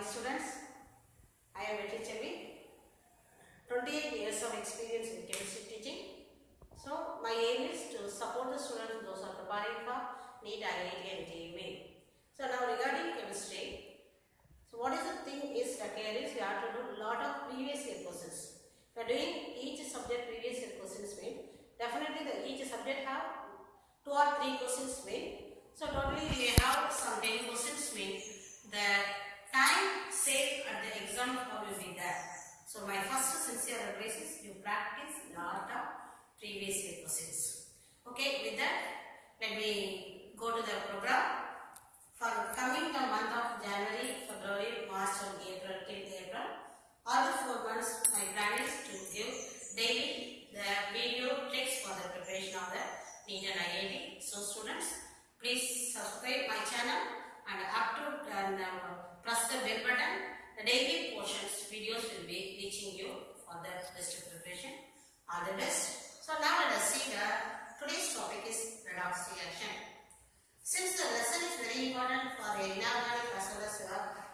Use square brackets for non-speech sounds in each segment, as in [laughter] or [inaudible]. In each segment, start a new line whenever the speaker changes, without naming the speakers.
morning students. I am Betty Chevi. 28 years of experience in chemistry teaching. So my aim is to support the students those are preparing for NEET, IIT and JEE. So now regarding chemistry, so what is the thing is that here is we have to do a lot of previous year questions. You are doing each subject previous year questions mean definitely the each subject have two or three questions mean. So totally we have some 10 questions mean the saved at the exam hall will be there. So my first sincere advice is you practice lot of previous questions. Okay, with that let me go to the program. For coming the month of January, February, March and April till April, all the four months my plan is to give daily the video tricks for the preparation of the and IIT. So students, please subscribe my channel and up to and uh, press the bell button. The daily portions videos will be reaching you for the best preparation. All the best. So now let us see the today's topic is redox reaction. Since the lesson is very important for inorganic as well as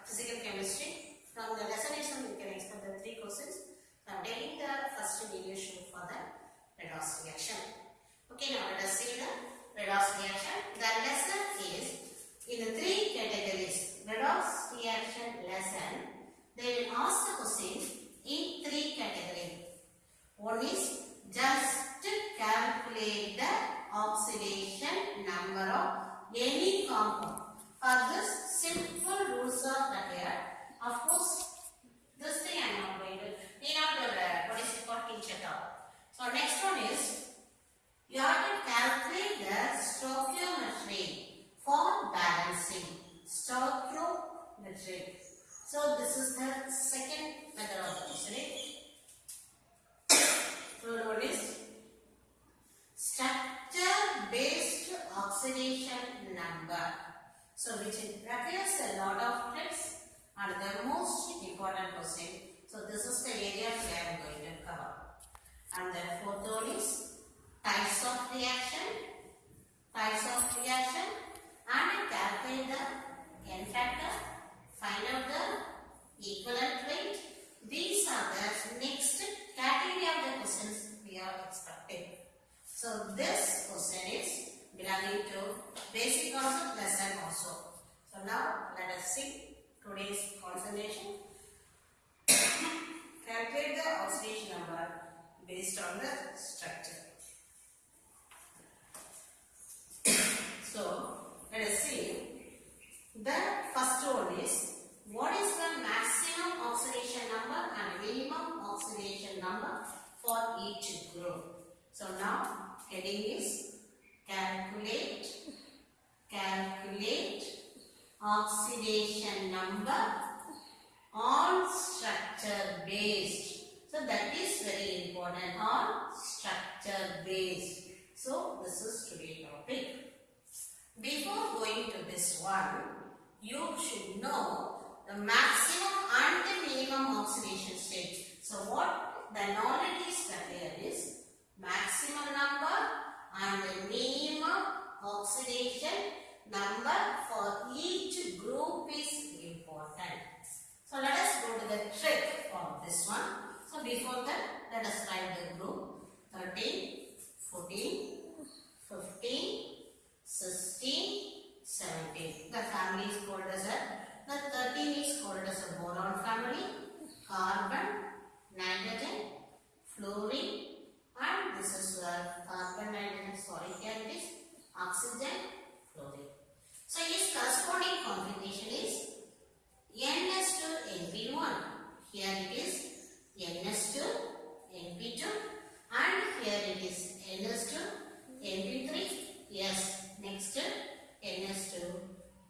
physical chemistry, from the lesson itself you can expect the three questions. I am taking the first video shoot for the redox reaction. Okay, now let us see the redox reaction. The lesson is in the three categories. Redox reaction lesson, they will ask the questions in three categories. One is just calculate the oxidation number of any compound. For this simple rules are here. Of course, this thing I am not going to. Need not to uh, what is it called teach at all. So next one is you have to calculate the stoichiometry for balancing. Stoichiometry. So this is the second method of reasoning. Third one is structure based oxidation number. So which requires a lot of tricks and the most important question. So this is the area we are going to cover. And the fourth one is types of reaction, types of reaction and calculate the n factor, uh, find out the equivalent weight. These are the next category of the questions we are expecting. So this to basic concept lesson also. So now let us see today's concentration. [coughs] Calculate the oxidation number based on the structure. [coughs] so let us see. The first one is what is the maximum oxidation number and minimum oxidation number for each group. So now heading is calculate calculate oxidation number on structure based. So that is very important on structure based. So this is today topic. Before going to this one, you should know the maximum and the minimum oxidation state. So what the knowledge is that there is maximum number and the minimum oxidation number for each group is important. So let us go to the trick for this one. So before that, let us write the group 13, 14, 15, 16, 17. The family is called as a, the 13 is called as a boron family, carbon, nitrogen, fluorine, and this is uh, carbon, nitrogen, sorry, here it is oxygen, fluorine. So its corresponding configuration is NS2 NP1. Here it is NS2 NP2 and here it is NS2 NP3. Yes, next NS2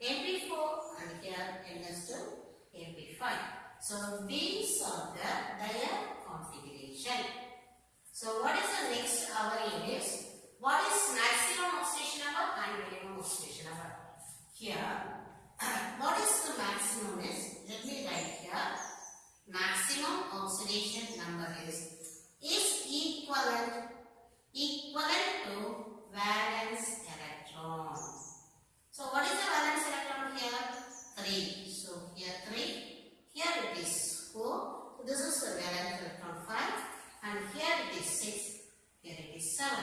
NP4 and here NS2 NP5. So these are the their configuration. So what is the next our is what is maximum oxidation number and minimum oxidation number? Here, [clears throat] what is the maximum is, let me write here, maximum oxidation number is, is equivalent, equivalent to valence 6, here it is 7.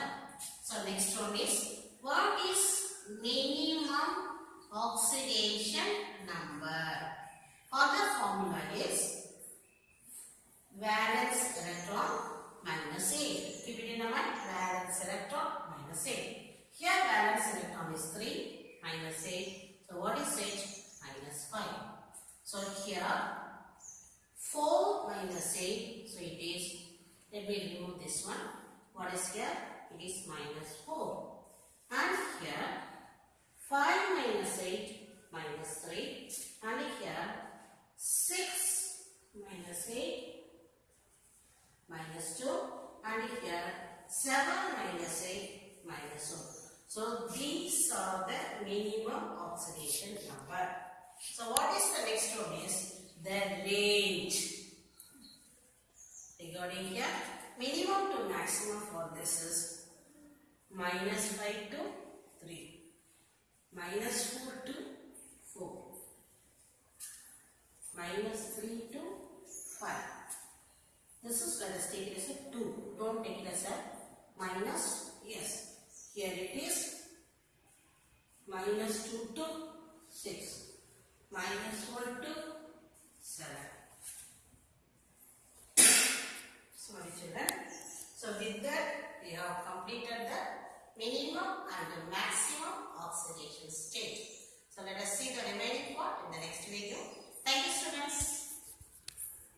So next one is, what is minimum oxidation number? Other formula is valence electron minus 8. Keep it in mind, valence electron minus 8. Here valence electron is 3 minus 8. So what is 8? Minus 5. So here 4 minus 8, so it is let me remove this one. What is here? It is minus 4. And here 5 minus 8 minus 3. And here 6 minus 8 minus 2 and here 7 minus 8 minus 1. So these are the minimum oxidation number. So what is the next one is the range. Regarding here minimum to maximum for this is minus 5 to 3 minus 4 to 4 minus 3 to 5 this is let us take it as a 2. Don't take it as a minus. Yes. Here it is minus 2 to 6. Minus 1 to 7. With that we have completed the minimum and the maximum oxidation state. So let us see the remaining part in the next video. Thank you students.